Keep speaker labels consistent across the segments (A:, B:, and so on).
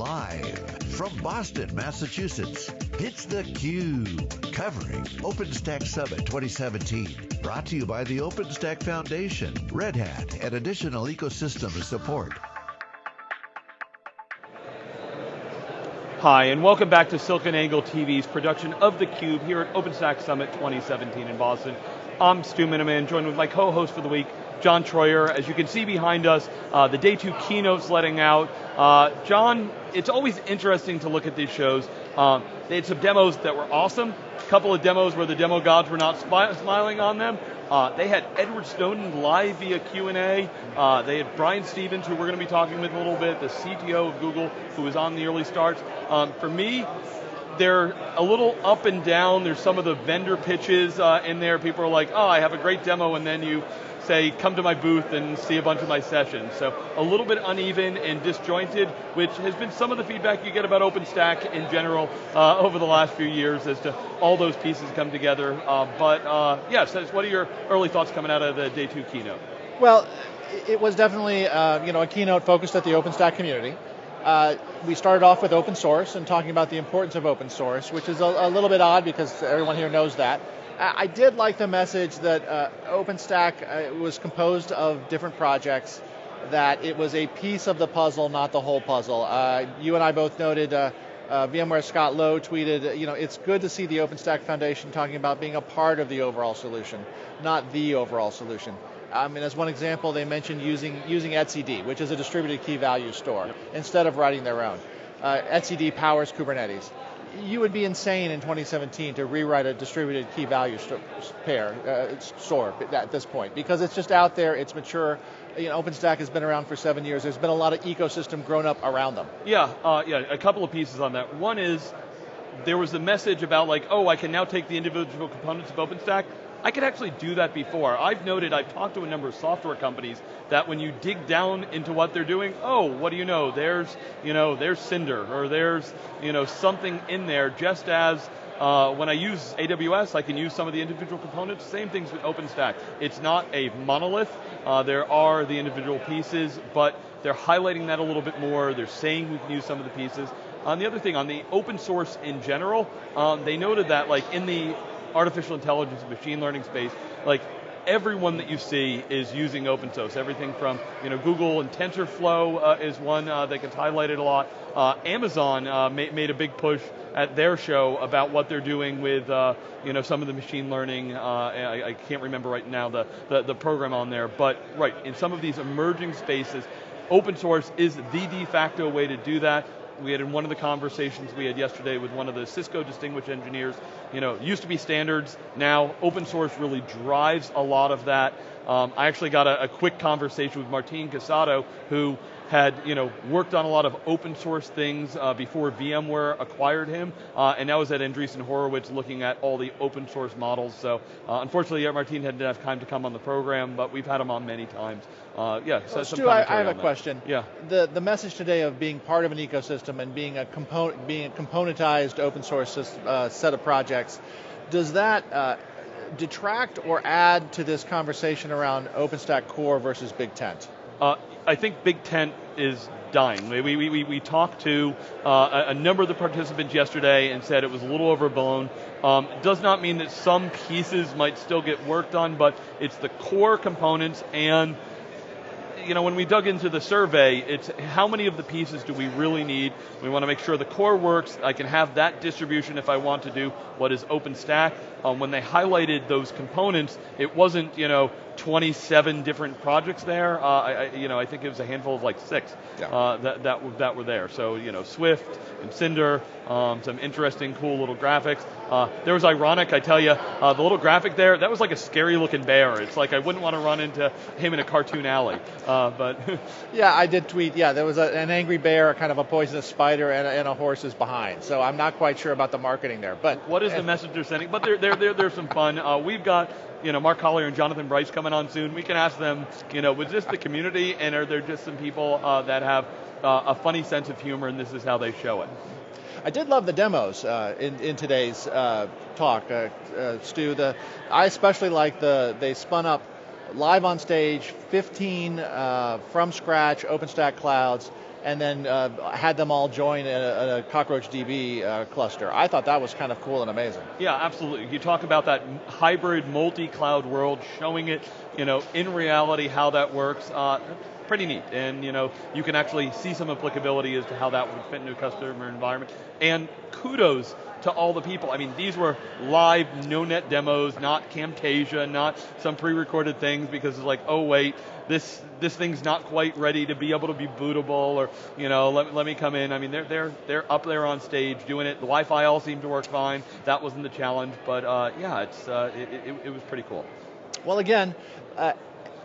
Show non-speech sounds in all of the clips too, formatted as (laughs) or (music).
A: Live from Boston, Massachusetts, it's theCUBE, covering OpenStack Summit 2017. Brought to you by the OpenStack Foundation, Red Hat, and additional ecosystem support.
B: Hi, and welcome back to SiliconANGLE TV's production of theCUBE here at OpenStack Summit 2017 in Boston. I'm Stu Miniman, joined with my co-host for the week, John Troyer. As you can see behind us, uh, the day two keynote's letting out. Uh, John, it's always interesting to look at these shows. Um, they had some demos that were awesome, a couple of demos where the demo gods were not smiling on them. Uh, they had Edward Snowden live via Q&A. Uh, they had Brian Stevens, who we're going to be talking with a little bit, the CTO of Google, who was on the early starts. Um, for me, they're a little up and down. There's some of the vendor pitches uh, in there. People are like, oh, I have a great demo, and then you say, come to my booth and see a bunch of my sessions. So a little bit uneven and disjointed, which has been some of the feedback you get about OpenStack in general uh, over the last few years as to all those pieces come together. Uh, but uh, yes, what are your early thoughts coming out of the day two keynote?
C: Well, it was definitely uh, you know, a keynote focused at the OpenStack community. Uh, we started off with open source and talking about the importance of open source, which is a, a little bit odd because everyone here knows that. I did like the message that uh, OpenStack uh, was composed of different projects, that it was a piece of the puzzle, not the whole puzzle. Uh, you and I both noted uh, uh, VMware Scott Lowe tweeted, you know, it's good to see the OpenStack Foundation talking about being a part of the overall solution, not the overall solution. I mean, as one example, they mentioned using, using etcd, which is a distributed key value store, yep. instead of writing their own. Uh, etcd powers Kubernetes you would be insane in 2017 to rewrite a distributed key value st pair, uh, store at this point, because it's just out there, it's mature, you know, OpenStack has been around for seven years, there's been a lot of ecosystem grown up around them.
B: Yeah, uh, yeah, a couple of pieces on that. One is, there was a message about like, oh, I can now take the individual components of OpenStack, I could actually do that before. I've noted, I've talked to a number of software companies that when you dig down into what they're doing, oh, what do you know? There's, you know, there's Cinder, or there's, you know, something in there, just as uh, when I use AWS, I can use some of the individual components. Same things with OpenStack. It's not a monolith. Uh, there are the individual pieces, but they're highlighting that a little bit more. They're saying we can use some of the pieces. On the other thing, on the open source in general, um, they noted that like in the artificial intelligence machine learning space, like everyone that you see is using open source. Everything from you know Google and TensorFlow uh, is one uh, that gets highlighted a lot. Uh, Amazon uh, ma made a big push at their show about what they're doing with uh, you know some of the machine learning. Uh, I, I, can't remember right now the, the the program on there, but right in some of these emerging spaces, open source is the de facto way to do that we had in one of the conversations we had yesterday with one of the Cisco distinguished engineers, you know, used to be standards, now open source really drives a lot of that. Um, I actually got a, a, quick conversation with Martin Casado, who had you know worked on a lot of open source things uh, before VMware acquired him, uh, and now was at Andreessen Horowitz looking at all the open source models. So uh, unfortunately, Martin hadn't enough time to come on the program, but we've had him on many times. Uh, yeah,
C: so well, Stu, I, I, have a
B: that.
C: question.
B: Yeah.
C: The the message today of being part of an ecosystem and being a component, being a componentized open source uh, set of projects, does that uh, detract or add to this conversation around OpenStack Core versus Big Tent?
B: Uh, I think Big Tent is dying. We, we, we, we talked to uh, a number of the participants yesterday and said it was a little overblown. Um, does not mean that some pieces might still get worked on, but it's the core components and you know, when we dug into the survey, it's how many of the pieces do we really need? We want to make sure the core works. I can have that distribution if I want to do what is OpenStack. Um, when they highlighted those components, it wasn't, you know, 27 different projects there. Uh, I, you know, I think it was a handful of like six yeah. uh, that, that, that were there. So, you know, Swift and Cinder, um, some interesting, cool little graphics. Uh, there was ironic, I tell you, uh, the little graphic there, that was like a scary looking bear. It's like I wouldn't want to run into him in a cartoon alley. Uh, but (laughs)
C: yeah, I did tweet. Yeah, there was a, an angry bear, kind of a poisonous spider, and a, and a horse is behind. So I'm not quite sure about the marketing there. But
B: what is the message they're sending? But there, there, there, there's some fun. Uh, we've got you know, Mark Collier and Jonathan Bryce coming on soon. We can ask them, you know, was this the community and are there just some people uh, that have uh, a funny sense of humor and this is how they show it?
C: I did love the demos uh, in, in today's uh, talk, uh, uh, Stu. The, I especially like the, they spun up live on stage, 15 from scratch OpenStack clouds, and then uh, had them all join in a, a Cockroach DB uh, cluster. I thought that was kind of cool and amazing.
B: Yeah, absolutely. You talk about that hybrid multi-cloud world, showing it, you know, in reality how that works. Uh, pretty neat, and you know, you can actually see some applicability as to how that would fit into a customer environment. And kudos to all the people. I mean, these were live, no-net demos, not Camtasia, not some pre-recorded things because it's like, oh wait, this this thing's not quite ready to be able to be bootable, or you know, let, let me come in. I mean, they're they're they're up there on stage doing it. The Wi-Fi all seemed to work fine. That wasn't the challenge, but uh, yeah, it's uh, it, it, it, was pretty cool.
C: Well, again, uh,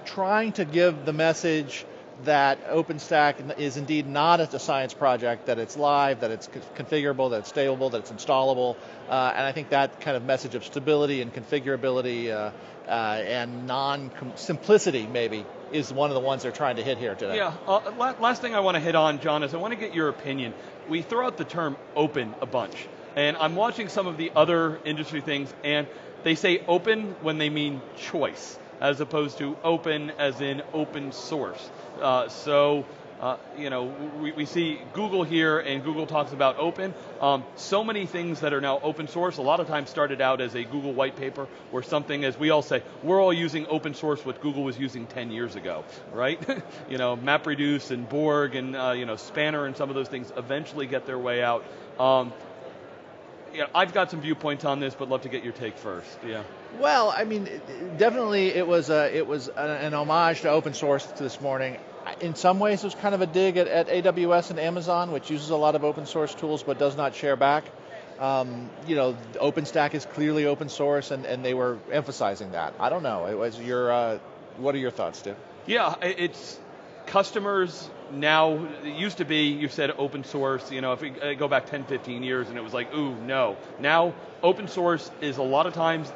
C: trying to give the message that OpenStack is indeed not a science project, that it's live, that it's configurable, that it's stable, that it's installable, uh, and I think that kind of message of stability and configurability uh, uh, and non-simplicity maybe is one of the ones they're trying to hit here today.
B: Yeah, uh, last thing I want to hit on, John, is I want to get your opinion. We throw out the term open a bunch, and I'm watching some of the other industry things, and they say open when they mean choice, as opposed to open as in open source. Uh, so, uh, you know, we, we, see Google here, and Google talks about open. Um, so many things that are now open source, a lot of times started out as a Google white paper or something, as we all say, we're all using open source what Google was using 10 years ago, right? (laughs) you know, MapReduce and Borg and, uh, you know, Spanner and some of those things eventually get their way out. Um, yeah, I've got some viewpoints on this, but love to get your take first. Yeah.
C: Well, I mean, definitely it was a, it was an homage to open source this morning. In some ways, it was kind of a dig at, at AWS and Amazon, which uses a lot of open source tools but does not share back. Um, you know, OpenStack is clearly open source, and, and they were emphasizing that. I don't know. It was your, uh, what are your thoughts, Steve?
B: Yeah, it's customers now, it used to be, you said open source, you know, if we uh, go back 10, 15 years and it was like, ooh, no. Now, open source is a lot of times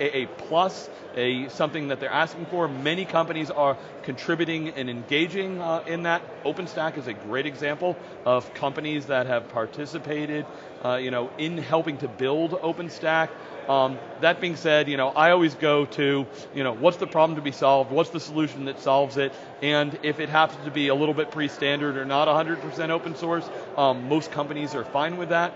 B: a, a plus, a something that they're asking for. Many companies are contributing and engaging uh, in that. OpenStack is a great example of companies that have participated, uh, you know, in helping to build OpenStack. Um, that being said, you know, I always go to, you know, what's the problem to be solved? What's the solution that solves it? And if it happens to be a little bit pre-standard or not 100% open source, um, most companies are fine with that.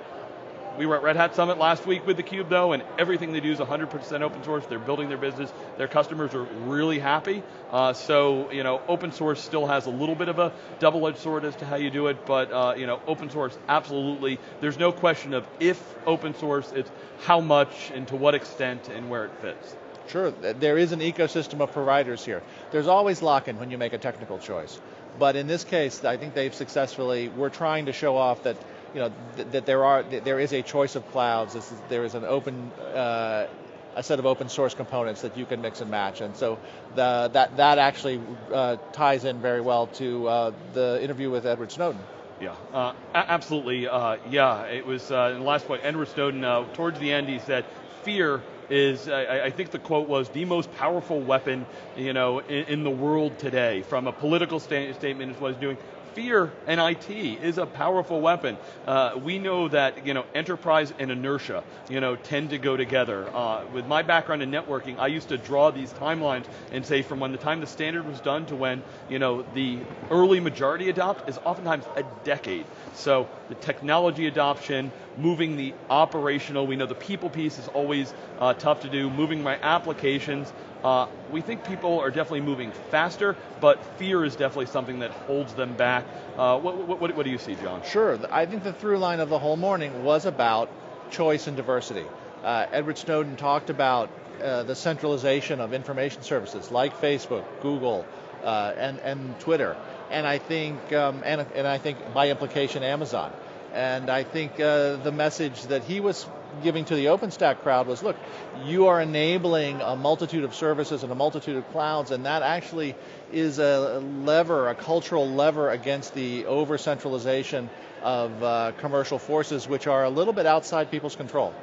B: We were at Red Hat Summit last week with theCUBE though, and everything they do is 100% open source. They're building their business. Their customers are really happy. Uh, so, you know, open source still has a little bit of a double-edged sword as to how you do it, but, uh, you know, open source, absolutely. There's no question of if open source, it's how much and to what extent and where it fits.
C: Sure, there is an ecosystem of providers here. There's always lock-in when you make a technical choice. But in this case, I think they've successfully, we're trying to show off that you know, th that there are there is a choice of clouds. Is, there is an open uh, a set of open source components that you can mix and match, and so the, that that actually uh, ties in very well to uh, the interview with Edward Snowden.
B: Yeah, uh, absolutely. Uh, yeah, it was uh, in the last point. Edward Snowden, towards the end, he said, "Fear is, I, I, think the quote was, the most powerful weapon, you know, in, in the world today. From a political sta statement, is what he's doing fear and IT is a powerful weapon. Uh, we know that you know enterprise and inertia you know tend to go together. Uh, with my background in networking, I used to draw these timelines and say from when the time the standard was done to when you know the early majority adopt is oftentimes a decade. So the technology adoption, moving the operational, we know the people piece is always uh, tough to do, moving my applications, uh, we think people are definitely moving faster, but fear is definitely something that holds them back. Uh, what, what, what, do you see, John?
C: Sure, I think the through line of the whole morning was about choice and diversity. Uh, Edward Snowden talked about uh, the centralization of information services like Facebook, Google, uh, and, and Twitter, and I think, um, and, and I think by implication Amazon. And I think uh, the message that he was giving to the OpenStack crowd was, look, you are enabling a multitude of services and a multitude of clouds, and that actually is a lever, a cultural lever against the over-centralization of uh, commercial forces, which are a little bit outside people's control.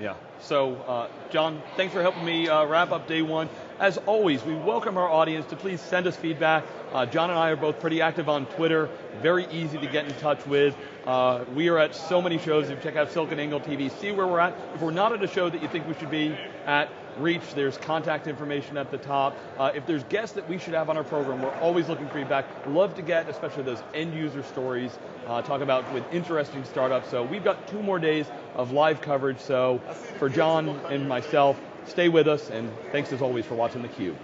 B: Yeah. So, uh, John, thanks for helping me uh, wrap up day one. As always, we welcome our audience to please send us feedback. Uh, John and I are both pretty active on Twitter, very easy to get in touch with. Uh, we are at so many shows. If you check out SiliconANGLE TV, see where we're at. If we're not at a show that you think we should be at, reach, there's contact information at the top. Uh, if there's guests that we should have on our program, we're always looking for feedback. Love to get, especially those end user stories, uh, talk about with interesting startups. So we've got two more days of live coverage. So for John and myself, stay with us, and thanks as always for watching theCUBE.